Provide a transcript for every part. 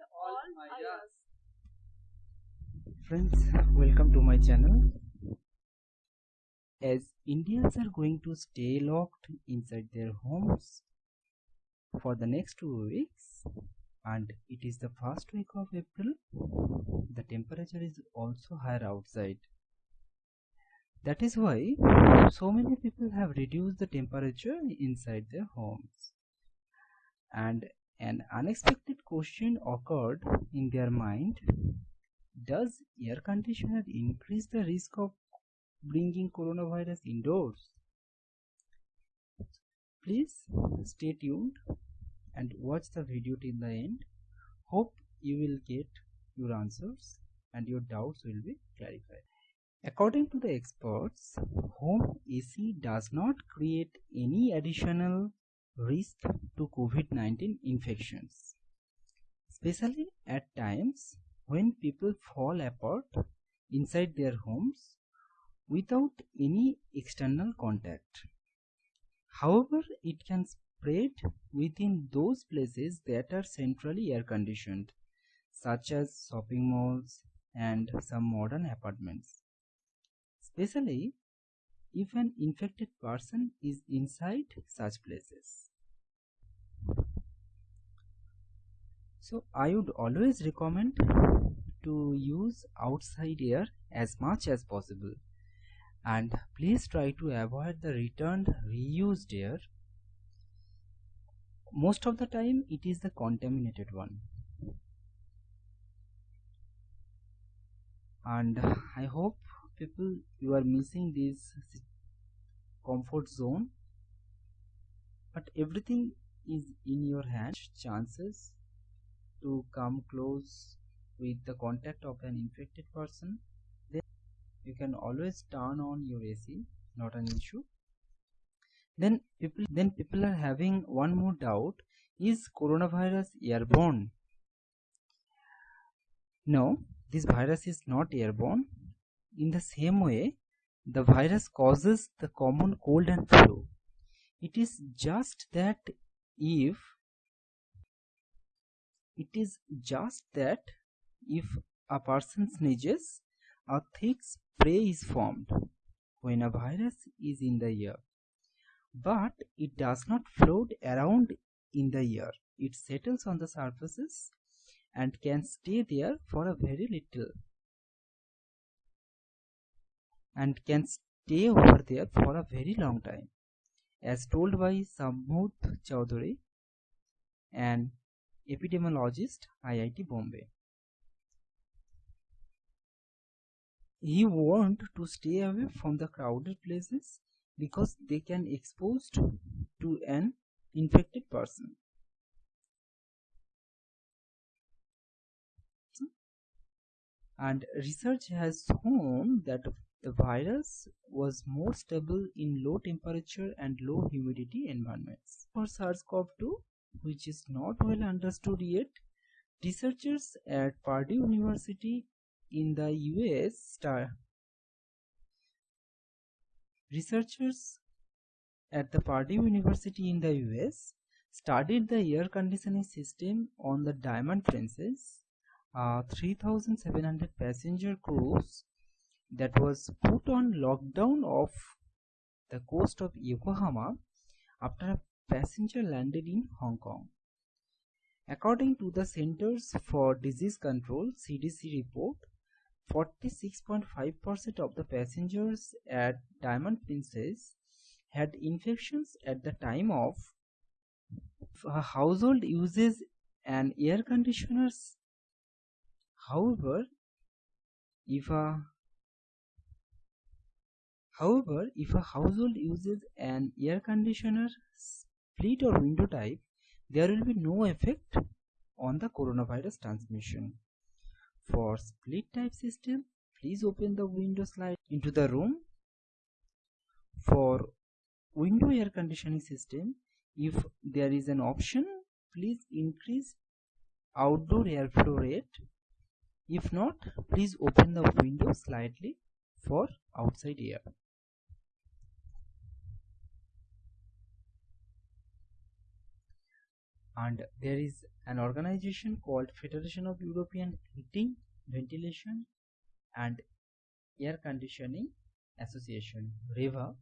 all ayahs. Friends, welcome to my channel. As Indians are going to stay locked inside their homes for the next two weeks, and it is the first week of April, the temperature is also higher outside. That is why so many people have reduced the temperature inside their homes. And an unexpected question occurred in their mind Does air conditioner increase the risk of bringing coronavirus indoors? Please stay tuned and watch the video till the end. Hope you will get your answers and your doubts will be clarified. According to the experts, home AC does not create any additional risk to COVID 19 infections, especially at times when people fall apart inside their homes without any external contact. However, it can spread within those places that are centrally air conditioned, such as shopping malls and some modern apartments, especially if an infected person is inside such places. So, I would always recommend to use outside air as much as possible and please try to avoid the returned reused air most of the time it is the contaminated one and i hope people you are missing this comfort zone. But everything is in your hands. Chances to come close with the contact of an infected person then you can always turn on your AC not an issue. Then people then people are having one more doubt. Is coronavirus airborne? No this virus is not airborne in the same way the virus causes the common cold and flu. It is just that if it is just that if a person sneezes a thick spray is formed when a virus is in the air but it does not float around in the air it settles on the surfaces and can stay there for a very little and can stay over there for a very long time as told by Samud Chowdhury, an epidemiologist, IIT Bombay. He warned to stay away from the crowded places because they can expose to an infected person. And research has shown that the virus was more stable in low temperature and low humidity environments. For SARS-CoV-2, which is not well understood yet, researchers at Purdue University in the US star researchers at the Purdue University in the US studied the air conditioning system on the Diamond Princess, a 3700 passenger cruise that was put on lockdown off the coast of Yokohama after a passenger landed in Hong Kong. According to the Centers for Disease Control CDC report, 46.5% of the passengers at Diamond Princess had infections at the time of household uses and air conditioners. However, if a However, if a household uses an air conditioner split or window type, there will be no effect on the coronavirus transmission. For split type system, please open the window slide into the room. For window air conditioning system, if there is an option, please increase outdoor airflow rate. If not, please open the window slightly for outside air. And there is an organization called Federation of European Heating, Ventilation and Air Conditioning Association REHVA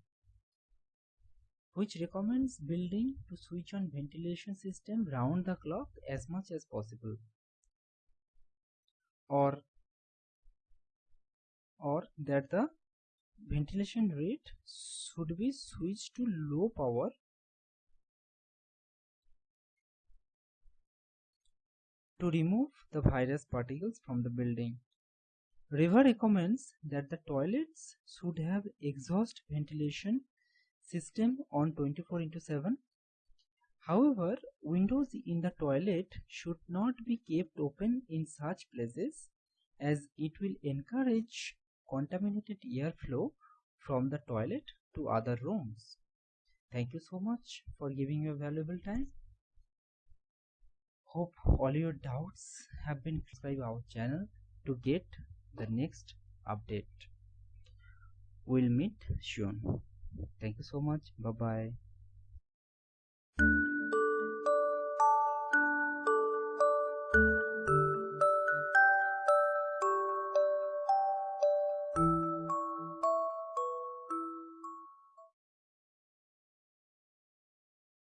which recommends building to switch on ventilation system round the clock as much as possible. Or or that the ventilation rate should be switched to low power to remove the virus particles from the building. REHVA recommends that the toilets should have exhaust ventilation system on 24 into 7. However, windows in the toilet should not be kept open in such places as it will encourage contaminated airflow from the toilet to other rooms. Thank you so much for giving your valuable time. Hope all your doubts have been subscribe our channel to get the next update. We'll meet soon. Thank you so much. Bye bye.